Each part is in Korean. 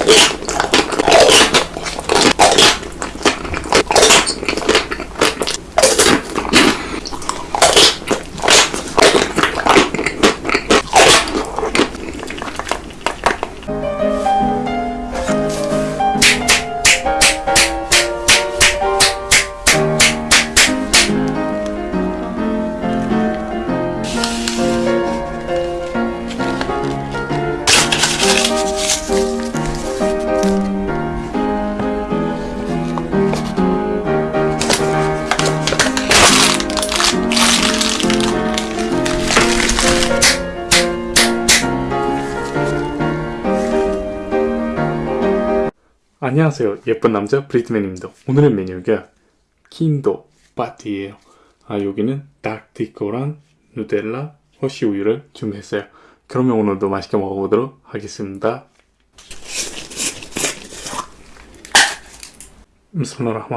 Yeah. 안녕하세요. 예쁜 남자 브리트맨입니다. 오늘의 메뉴가 킨도 파티예요. 아 여기는 닭티코랑 누텔라 허쉬 우유를 준비했어요. 그러면 오늘도 맛있게 먹어보도록 하겠습니다. 비스밀라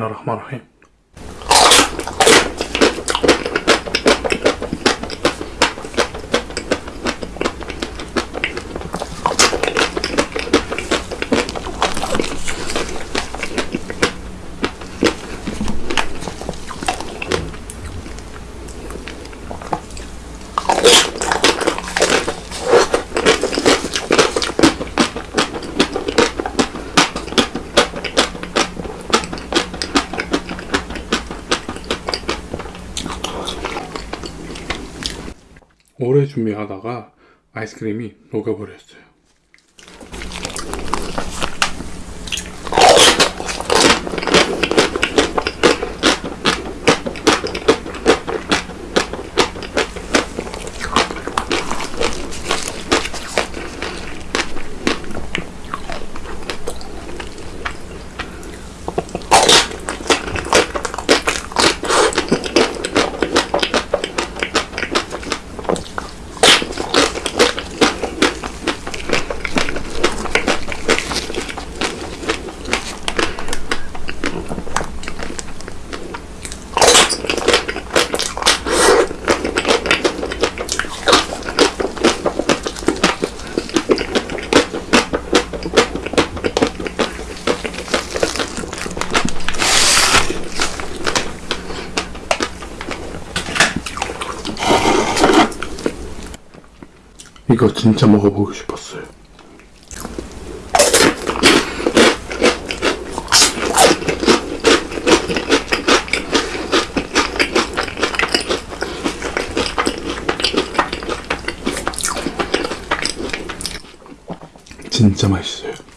الله الرحمن الرحيم. 준비하다가 아이스크림이 녹아버렸어요. 이거 진짜 먹어보고 싶었어요. 진짜 맛있어요.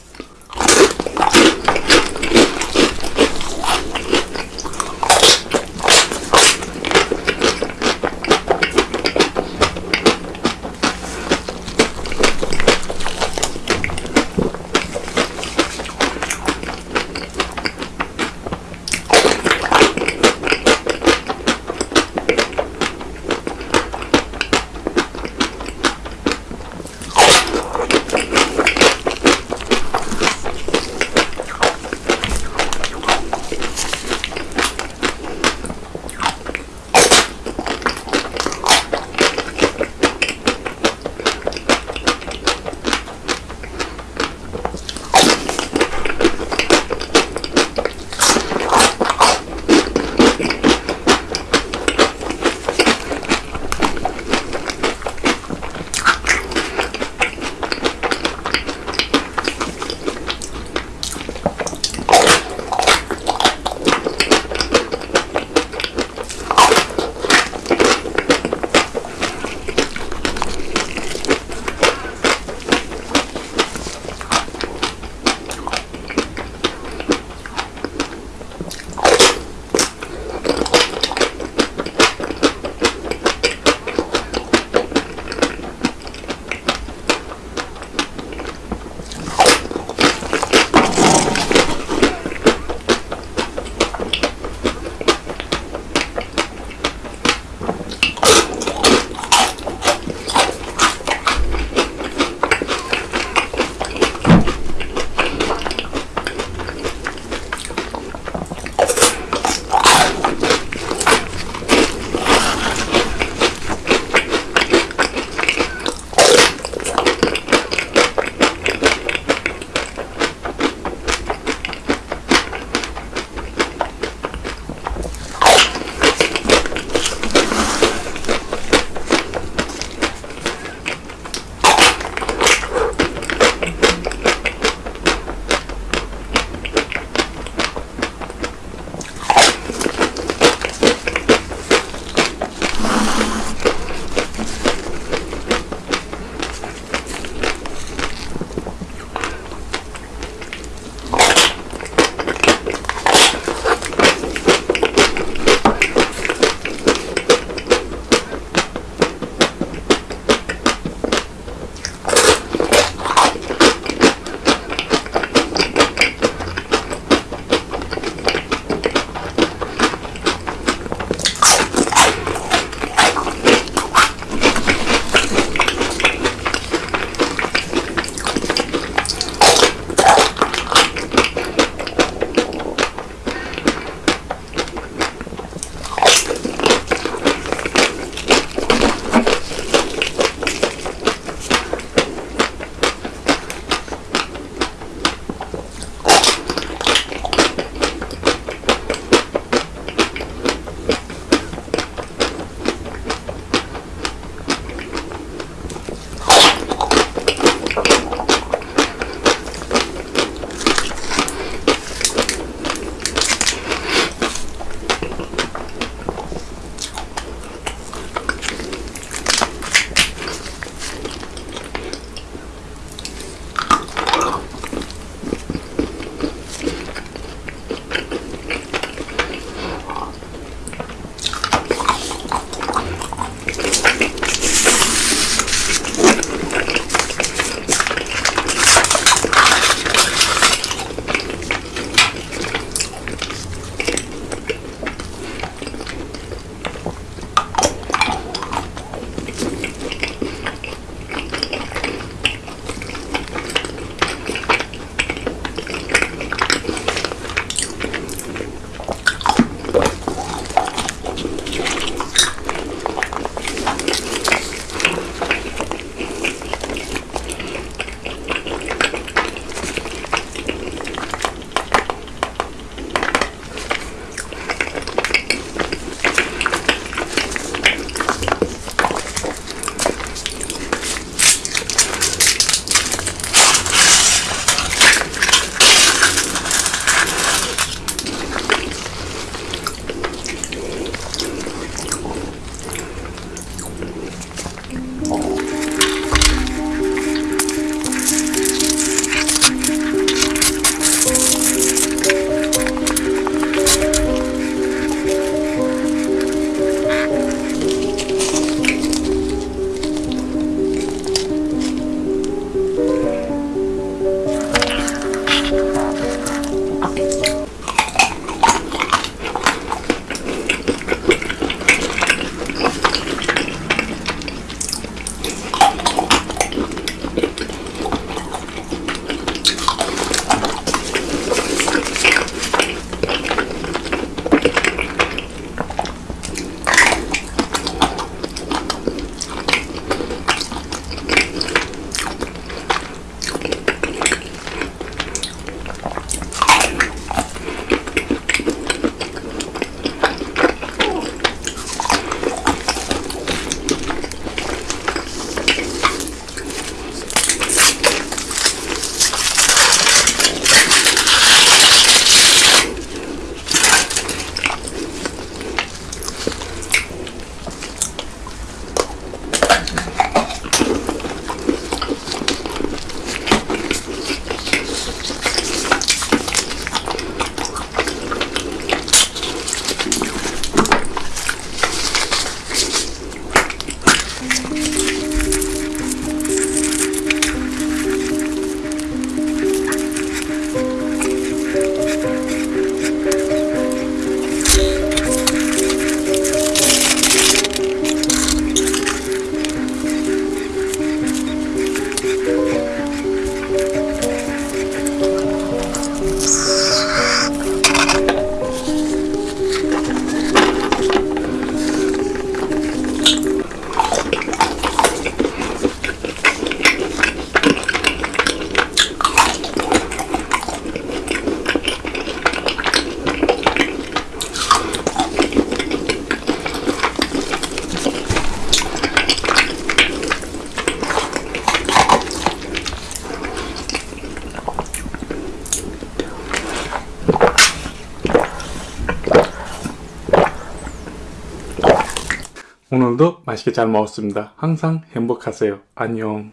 오늘도 맛있게 잘 먹었습니다. 항상 행복하세요. 안녕.